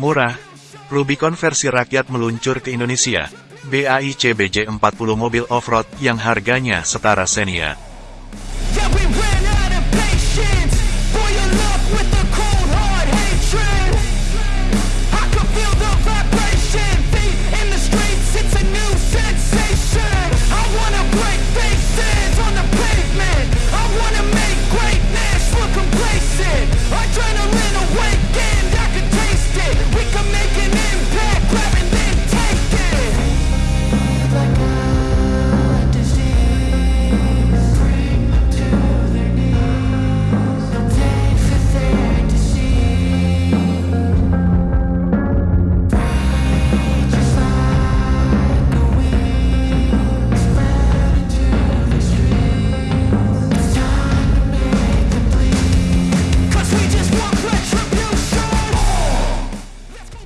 murah. Rubicon versi rakyat meluncur ke Indonesia. BAIC BJ40 mobil off-road yang harganya setara Xenia.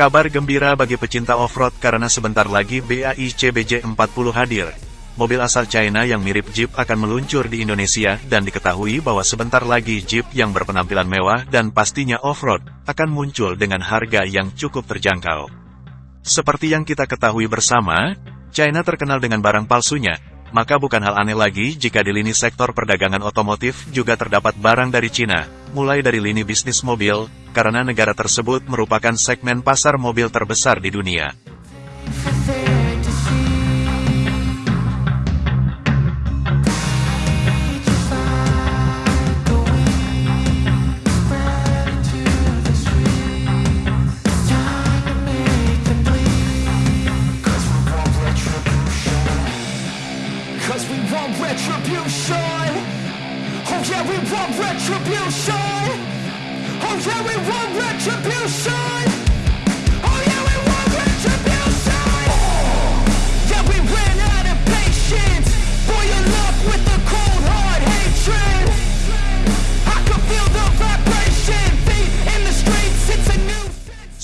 Kabar gembira bagi pecinta off-road karena sebentar lagi BAIC BJ40 hadir. Mobil asal China yang mirip Jeep akan meluncur di Indonesia dan diketahui bahwa sebentar lagi Jeep yang berpenampilan mewah dan pastinya off-road akan muncul dengan harga yang cukup terjangkau. Seperti yang kita ketahui bersama, China terkenal dengan barang palsunya, maka bukan hal aneh lagi jika di lini sektor perdagangan otomotif juga terdapat barang dari Cina, mulai dari lini bisnis mobil, karena negara tersebut merupakan segmen pasar mobil terbesar di dunia.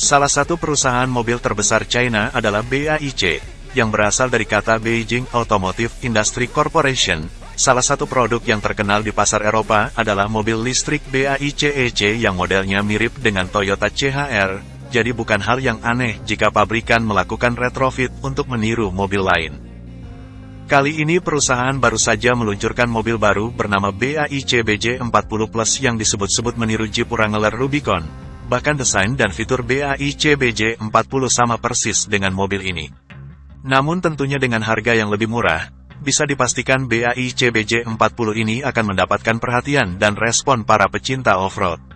Salah satu perusahaan mobil terbesar China adalah BAIC, yang berasal dari kata Beijing Automotive Industry Corporation. Salah satu produk yang terkenal di pasar Eropa adalah mobil listrik BAIC EC yang modelnya mirip dengan Toyota CHR, jadi bukan hal yang aneh jika pabrikan melakukan retrofit untuk meniru mobil lain. Kali ini perusahaan baru saja meluncurkan mobil baru bernama BAIC BJ40 Plus yang disebut-sebut meniru Jeep Wrangler Rubicon. Bahkan desain dan fitur BAIC BJ40 sama persis dengan mobil ini. Namun tentunya dengan harga yang lebih murah, bisa dipastikan BAIC BJ40 ini akan mendapatkan perhatian dan respon para pecinta off-road.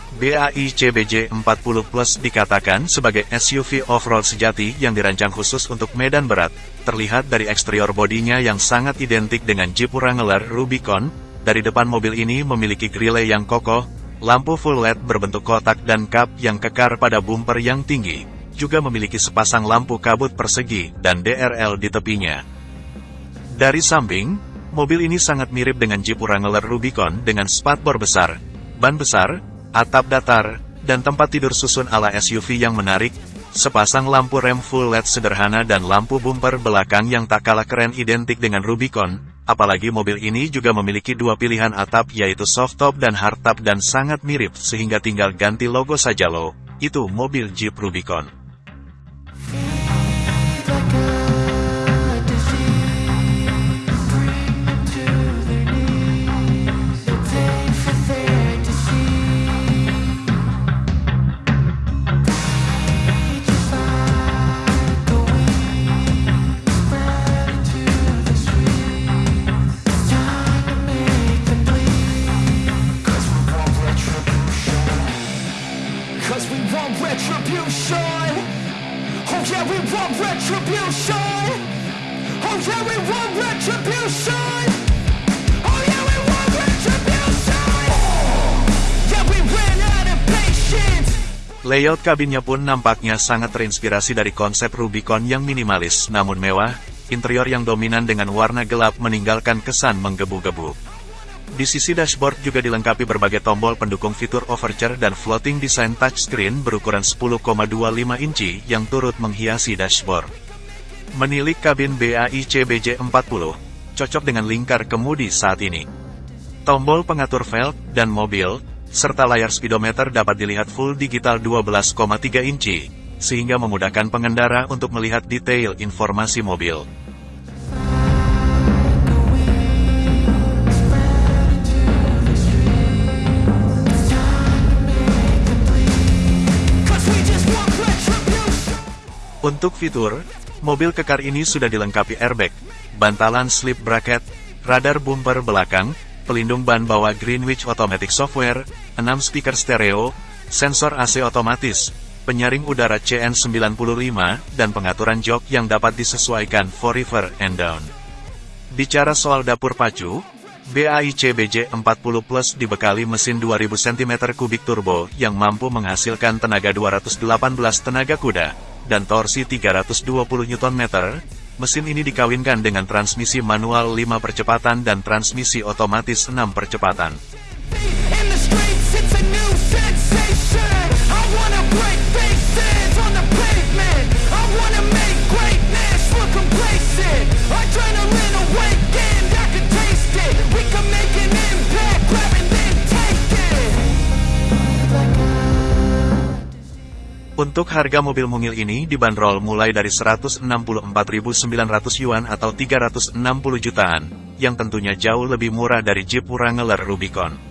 BAIC BJ40 Plus dikatakan sebagai SUV off-road sejati yang dirancang khusus untuk medan berat. Terlihat dari eksterior bodinya yang sangat identik dengan Jeep Wrangler Rubicon, dari depan mobil ini memiliki grille yang kokoh, lampu full LED berbentuk kotak dan kap yang kekar pada bumper yang tinggi. Juga memiliki sepasang lampu kabut persegi dan DRL di tepinya. Dari samping, mobil ini sangat mirip dengan Jeep Wrangler Rubicon dengan spatbor besar, ban besar, atap datar, dan tempat tidur susun ala SUV yang menarik, sepasang lampu rem full LED sederhana dan lampu bumper belakang yang tak kalah keren identik dengan Rubicon, apalagi mobil ini juga memiliki dua pilihan atap yaitu soft top dan hard top dan sangat mirip sehingga tinggal ganti logo saja loh, itu mobil Jeep Rubicon. Cause we want retribution. Oh yeah, we want retribution. Oh yeah, we want retribution. Oh, Layout kabinnya pun nampaknya sangat terinspirasi dari konsep Rubicon yang minimalis namun mewah, interior yang dominan dengan warna gelap meninggalkan kesan menggebu-gebu. Di sisi dashboard juga dilengkapi berbagai tombol pendukung fitur overture dan floating design touchscreen berukuran 10,25 inci yang turut menghiasi dashboard. Menilik kabin BAIC BJ40, cocok dengan lingkar kemudi saat ini. Tombol pengatur velg dan mobil, serta layar speedometer dapat dilihat full digital 12,3 inci, sehingga memudahkan pengendara untuk melihat detail informasi mobil. Untuk fitur, mobil kekar ini sudah dilengkapi airbag, bantalan slip bracket, radar bumper belakang, pelindung ban bawah Greenwich Automatic Software, 6 speaker stereo, sensor AC otomatis, penyaring udara CN95, dan pengaturan jok yang dapat disesuaikan for river and down. Bicara soal dapur pacu, BAIC BJ40 Plus dibekali mesin 2000 cm3 turbo yang mampu menghasilkan tenaga 218 tenaga kuda dan torsi 320 Nm. Mesin ini dikawinkan dengan transmisi manual 5 percepatan dan transmisi otomatis 6 percepatan. Untuk harga mobil mungil ini dibanderol mulai dari 164.900 yuan atau 360 jutaan, yang tentunya jauh lebih murah dari Jeep Wrangler Rubicon.